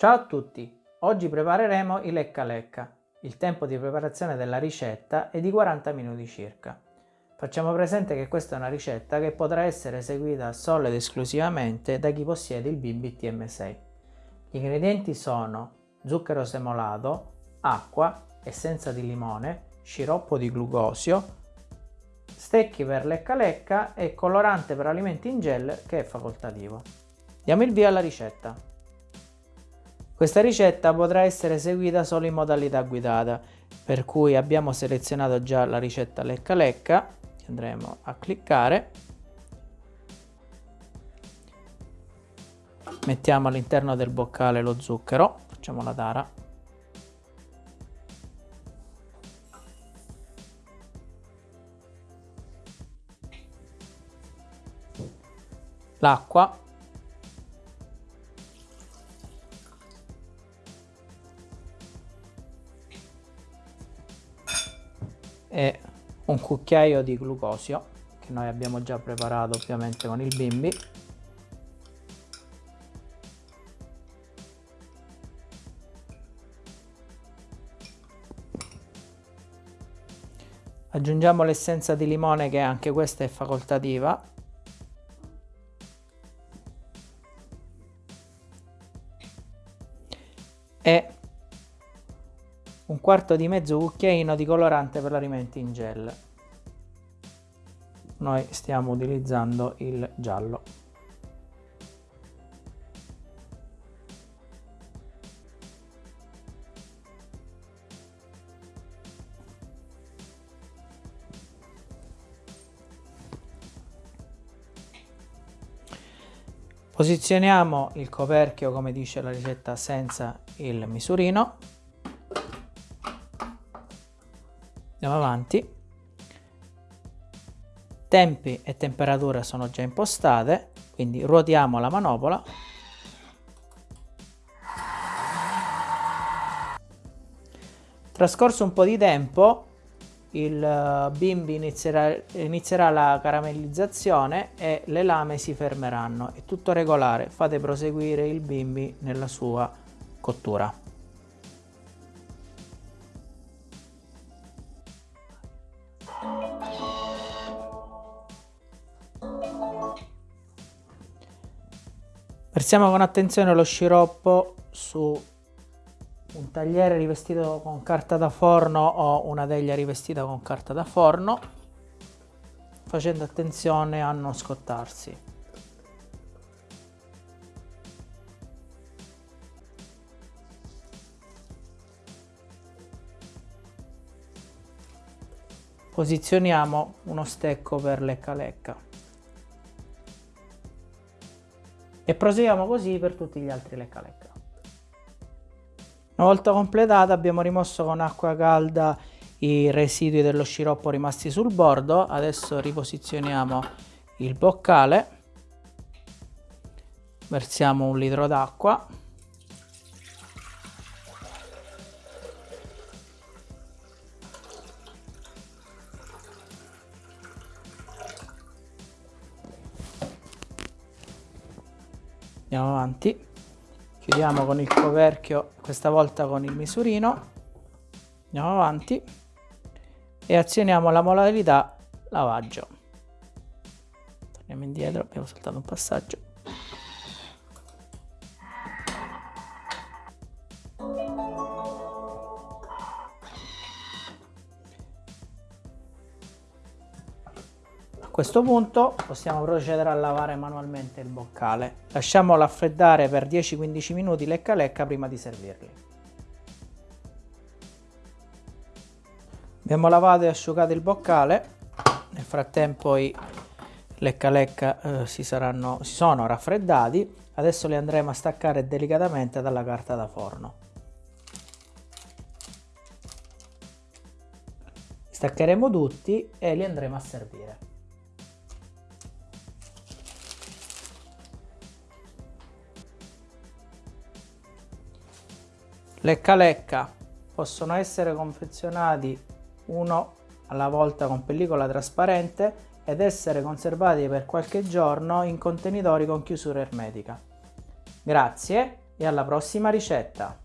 Ciao a tutti! Oggi prepareremo i lecca lecca. Il tempo di preparazione della ricetta è di 40 minuti circa. Facciamo presente che questa è una ricetta che potrà essere eseguita solo ed esclusivamente da chi possiede il bimbi TM6. Gli ingredienti sono zucchero semolato, acqua, essenza di limone, sciroppo di glucosio, stecchi per lecca lecca e colorante per alimenti in gel che è facoltativo. Diamo il via alla ricetta. Questa ricetta potrà essere eseguita solo in modalità guidata, per cui abbiamo selezionato già la ricetta lecca lecca, andremo a cliccare, mettiamo all'interno del boccale lo zucchero, facciamo la tara, l'acqua e un cucchiaio di glucosio che noi abbiamo già preparato ovviamente con il bimbi. Aggiungiamo l'essenza di limone che anche questa è facoltativa. E un quarto di mezzo cucchiaino di colorante per l'alimenti in gel. Noi stiamo utilizzando il giallo. Posizioniamo il coperchio come dice la ricetta senza il misurino. Andiamo avanti. Tempi e temperature sono già impostate, quindi ruotiamo la manopola. Trascorso un po' di tempo il eh, bimbi inizierà, inizierà, la caramellizzazione e le lame si fermeranno è tutto regolare fate proseguire il bimbi nella sua cottura versiamo con attenzione lo sciroppo su un tagliere rivestito con carta da forno o una teglia rivestita con carta da forno facendo attenzione a non scottarsi. Posizioniamo uno stecco per lecca lecca e proseguiamo così per tutti gli altri lecca lecca una volta completata abbiamo rimosso con acqua calda i residui dello sciroppo rimasti sul bordo. Adesso riposizioniamo il boccale. Versiamo un litro d'acqua. Andiamo avanti. Chiudiamo con il coperchio questa volta con il misurino. Andiamo avanti. E azioniamo la modalità lavaggio. Torniamo indietro abbiamo saltato un passaggio questo punto possiamo procedere a lavare manualmente il boccale. Lasciamolo raffreddare per 10-15 minuti lecca lecca prima di servirli. Abbiamo lavato e asciugato il boccale, nel frattempo i lecca lecca eh, si, saranno, si sono raffreddati, adesso li andremo a staccare delicatamente dalla carta da forno. Staccheremo tutti e li andremo a servire. Lecca lecca possono essere confezionati uno alla volta con pellicola trasparente ed essere conservati per qualche giorno in contenitori con chiusura ermetica. Grazie e alla prossima ricetta!